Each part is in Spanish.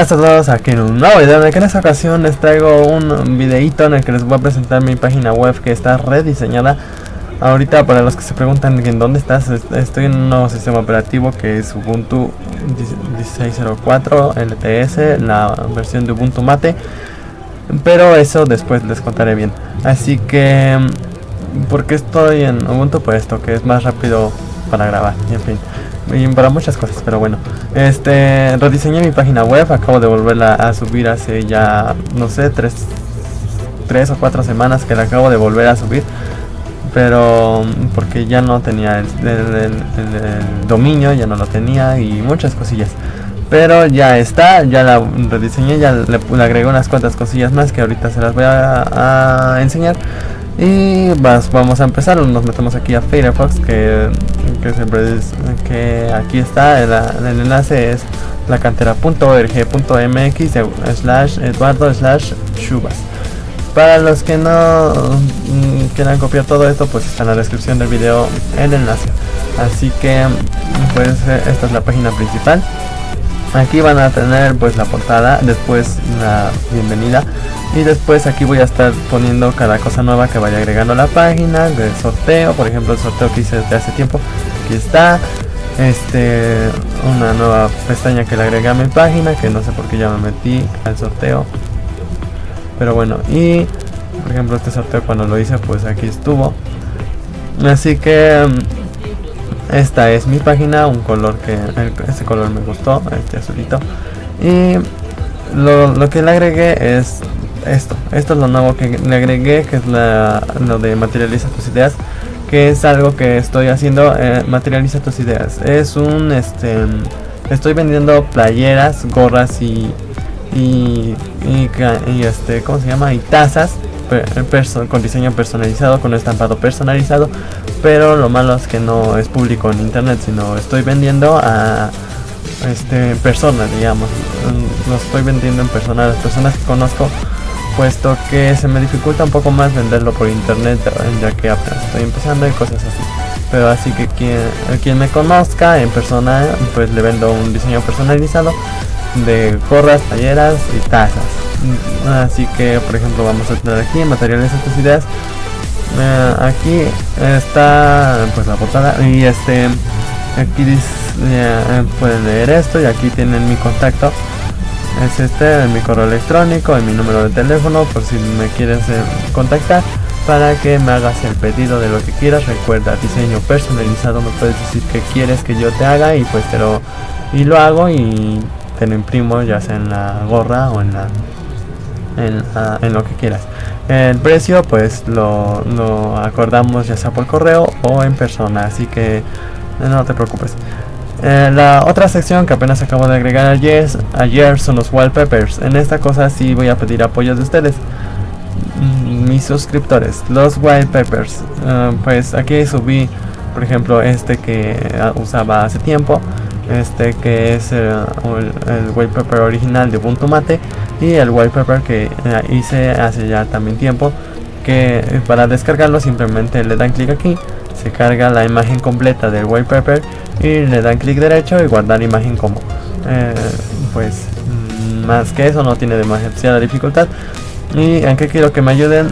Bienvenidos a todos aquí en un nuevo video en esta ocasión les traigo un videito en el que les voy a presentar mi página web que está rediseñada. Ahorita para los que se preguntan en dónde estás, estoy en un nuevo sistema operativo que es Ubuntu 16.04 LTS, la versión de Ubuntu Mate Pero eso después les contaré bien. Así que, porque estoy en Ubuntu? Pues esto, que es más rápido para grabar, en fin para muchas cosas, pero bueno. Este, rediseñé mi página web, acabo de volverla a subir hace ya, no sé, tres, tres o cuatro semanas que la acabo de volver a subir. Pero porque ya no tenía el, dominio, ya no lo tenía y muchas cosillas. Pero ya está, ya la rediseñé, ya le, agregué unas cuantas cosillas más que ahorita se las voy a enseñar. Y vamos a empezar, nos metemos aquí a Firefox que, que siempre es, que aquí está, el, enlace es la cantera.org.mx slash eduardo slash shubas. Para los que no mm, quieran copiar todo esto, pues está en la descripción del video el enlace. Así que pues esta es la página principal. Aquí van a tener pues la portada, después la bienvenida y después aquí voy a estar poniendo cada cosa nueva que vaya agregando a la página de sorteo por ejemplo el sorteo que hice desde hace tiempo aquí está este una nueva pestaña que le agregué a mi página que no sé por qué ya me metí al sorteo pero bueno y por ejemplo este sorteo cuando lo hice pues aquí estuvo así que esta es mi página un color que este color me gustó este azulito y lo, lo que le agregué es esto. Esto es lo nuevo que le agregué, que es lo de materializa tus ideas, que es algo que estoy haciendo, eh, materializa tus ideas. Es un, este, estoy vendiendo playeras, gorras y, y, y, este, ¿cómo se llama? Y tazas con diseño personalizado, con estampado personalizado, pero lo malo es que no es público en internet, sino estoy vendiendo a este personas, digamos, lo estoy vendiendo en persona, las personas que conozco puesto que se me dificulta un poco más venderlo por internet ya que apenas estoy empezando y cosas así. Pero así que quien, quien me conozca en persona pues le vendo un diseño personalizado de gorras, talleras y tazas así que por ejemplo vamos a tener aquí materiales estas ideas. Eh, aquí está pues la portada. Y este aquí dice, eh, pueden leer esto. Y aquí tienen mi contacto. Es este mi correo electrónico y mi número de teléfono por si me quieres eh, contactar para que me hagas el pedido de lo que quieras. Recuerda diseño personalizado me puedes decir que quieres que yo te haga y pues te lo y lo hago y te lo imprimo ya sea en la gorra o en la en, en lo que quieras el precio pues lo, lo acordamos ya sea por correo o en persona así que no te preocupes eh, la otra sección que apenas acabo de agregar ayer, ayer son los wallpapers. En esta cosa sí voy a pedir apoyo de ustedes, mm, mis suscriptores. Los wallpapers, eh, pues aquí subí, por ejemplo, este que ah, usaba hace tiempo. Este que es eh, el, wallpaper original de Ubuntu Mate y el wallpaper que hice hace ya también tiempo que para descargarlo simplemente le dan clic aquí se carga la imagen completa del wallpaper y le dan clic derecho y guardar imagen como eh, pues mm, más que eso no tiene demasiada dificultad. Y aunque quiero que me ayuden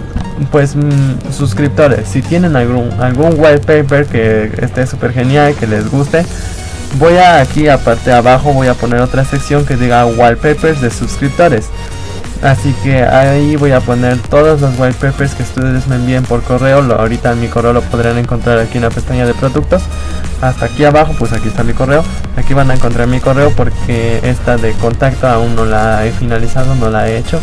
pues mm, suscriptores si tienen algún algún wallpaper que esté súper genial que les guste voy a aquí aparte abajo voy a poner otra sección que diga wallpapers de suscriptores Así que ahí voy a poner todos los wallpapers que ustedes me envíen por correo. Lo, ahorita en mi correo lo podrán encontrar aquí en la pestaña de productos. Hasta aquí abajo, pues aquí está mi correo. Aquí van a encontrar mi correo porque esta de contacto aún no la he finalizado, no la he hecho.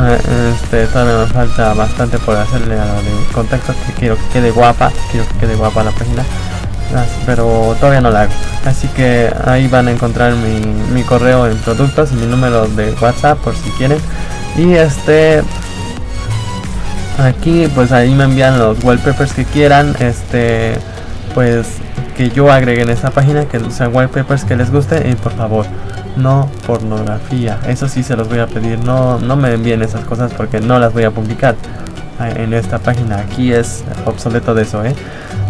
Eh, este, todavía me falta bastante por hacerle a la de contacto que quiero que quede guapa. Quiero que quede guapa la página pero todavía no la hago. Así que ahí van a encontrar mi, correo en productos y mi número de whatsapp por si quieren. Y este aquí pues ahí me envían los wallpapers que quieran este pues que yo agregue en esta página que sean wallpapers que les guste y por favor no pornografía. Eso sí se los voy a pedir no no me envíen esas cosas porque no las voy a publicar en esta página. Aquí es obsoleto de eso ¿eh?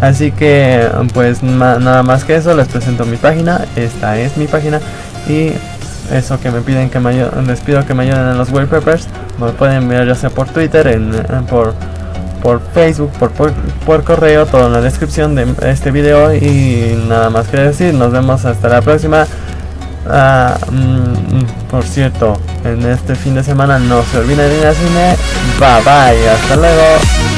así que pues nada más que eso les presento mi página. Esta es mi página. Y eso que me piden que me les pido que me ayuden en los wallpapers, me pueden enviar ya sea por Twitter, en, por, por Facebook, por, por, correo, todo en la descripción de este video. Y nada más que decir, nos vemos hasta la próxima. Ah, mm, por cierto, en este fin de semana no se olviden de ir al cine. Bye bye, hasta luego.